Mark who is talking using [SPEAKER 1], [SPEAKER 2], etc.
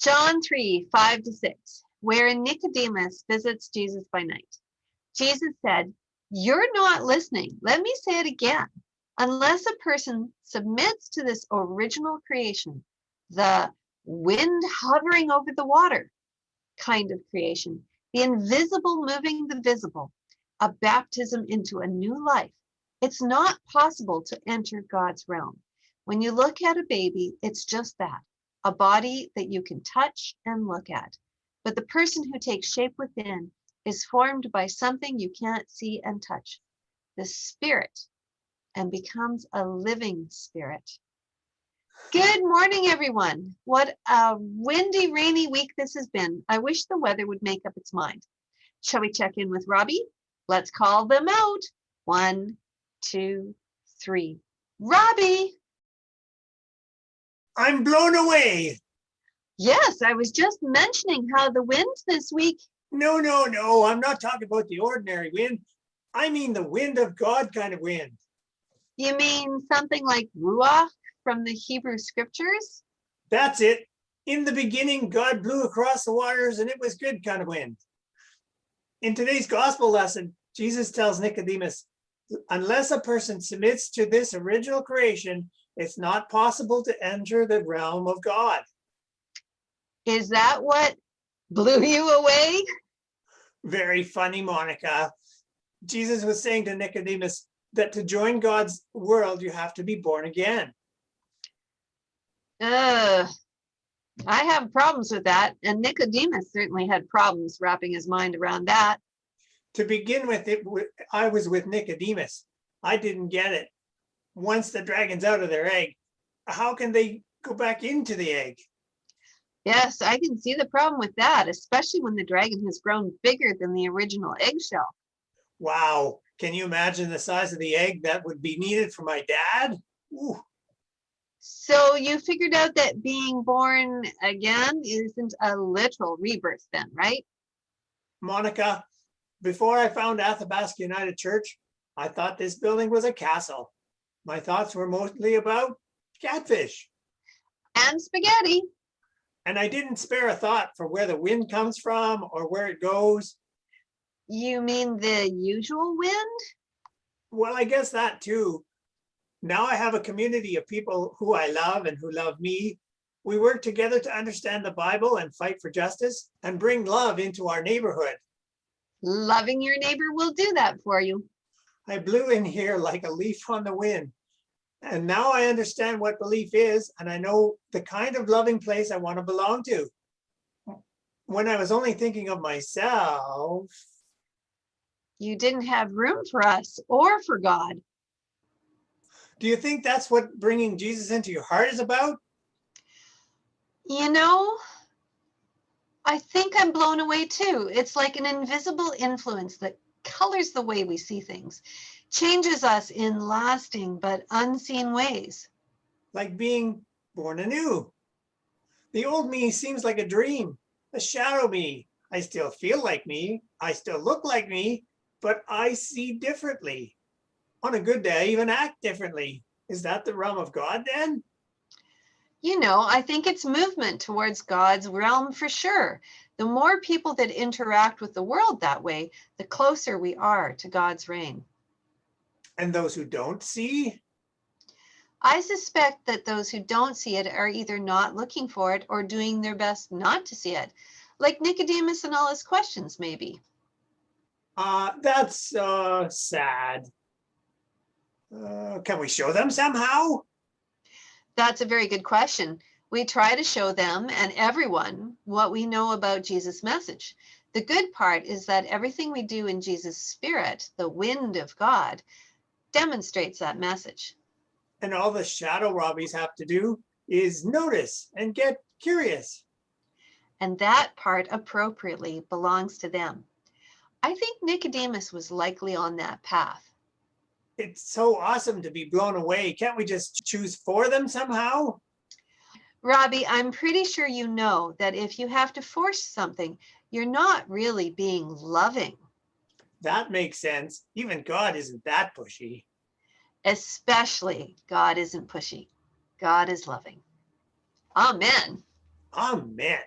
[SPEAKER 1] John 3, 5 to 6, where Nicodemus visits Jesus by night. Jesus said, You're not listening. Let me say it again. Unless a person submits to this original creation, the wind hovering over the water kind of creation, the invisible moving the visible, a baptism into a new life, it's not possible to enter God's realm. When you look at a baby, it's just that a body that you can touch and look at. But the person who takes shape within is formed by something you can't see and touch, the spirit, and becomes a living spirit. Good morning, everyone. What a windy, rainy week this has been. I wish the weather would make up its mind. Shall we check in with Robbie? Let's call them out. One, two, three. Robbie!
[SPEAKER 2] I'm blown away.
[SPEAKER 1] Yes, I was just mentioning how the wind this week.
[SPEAKER 2] No, no, no, I'm not talking about the ordinary wind. I mean the wind of God kind of wind.
[SPEAKER 1] You mean something like Ruach from the Hebrew scriptures?
[SPEAKER 2] That's it. In the beginning, God blew across the waters and it was good kind of wind. In today's gospel lesson, Jesus tells Nicodemus, unless a person submits to this original creation, it's not possible to enter the realm of God.
[SPEAKER 1] Is that what blew you away?
[SPEAKER 2] Very funny, Monica. Jesus was saying to Nicodemus that to join God's world, you have to be born again.
[SPEAKER 1] Uh, I have problems with that. And Nicodemus certainly had problems wrapping his mind around that.
[SPEAKER 2] To begin with, it I was with Nicodemus. I didn't get it. Once the dragon's out of their egg, how can they go back into the egg?
[SPEAKER 1] Yes, I can see the problem with that, especially when the dragon has grown bigger than the original eggshell.
[SPEAKER 2] Wow. Can you imagine the size of the egg that would be needed for my dad? Ooh.
[SPEAKER 1] So you figured out that being born again isn't a literal rebirth then, right?
[SPEAKER 2] Monica, before I found Athabasca United Church, I thought this building was a castle. My thoughts were mostly about catfish.
[SPEAKER 1] And spaghetti.
[SPEAKER 2] And I didn't spare a thought for where the wind comes from or where it goes.
[SPEAKER 1] You mean the usual wind?
[SPEAKER 2] Well, I guess that too. Now I have a community of people who I love and who love me. We work together to understand the Bible and fight for justice and bring love into our neighborhood.
[SPEAKER 1] Loving your neighbor will do that for you.
[SPEAKER 2] I blew in here like a leaf on the wind. And now I understand what belief is, and I know the kind of loving place I want to belong to. When I was only thinking of myself.
[SPEAKER 1] You didn't have room for us or for God.
[SPEAKER 2] Do you think that's what bringing Jesus into your heart is about?
[SPEAKER 1] You know, I think I'm blown away too. It's like an invisible influence that colors the way we see things, changes us in lasting but unseen ways.
[SPEAKER 2] Like being born anew. The old me seems like a dream, a shadow me. I still feel like me, I still look like me, but I see differently on a good day, I even act differently. Is that the realm of God then?
[SPEAKER 1] You know, I think it's movement towards God's realm for sure. The more people that interact with the world that way, the closer we are to God's reign.
[SPEAKER 2] And those who don't see?
[SPEAKER 1] I suspect that those who don't see it are either not looking for it or doing their best not to see it, like Nicodemus and all his questions, maybe.
[SPEAKER 2] Uh, that's uh, sad. Uh, can we show them somehow?
[SPEAKER 1] That's a very good question. We try to show them and everyone what we know about Jesus' message. The good part is that everything we do in Jesus' spirit, the wind of God, demonstrates that message.
[SPEAKER 2] And all the shadow robbies have to do is notice and get curious.
[SPEAKER 1] And that part appropriately belongs to them. I think Nicodemus was likely on that path
[SPEAKER 2] it's so awesome to be blown away. Can't we just choose for them somehow?
[SPEAKER 1] Robbie, I'm pretty sure you know that if you have to force something, you're not really being loving.
[SPEAKER 2] That makes sense. Even God isn't that pushy.
[SPEAKER 1] Especially God isn't pushy. God is loving. Amen.
[SPEAKER 2] Amen.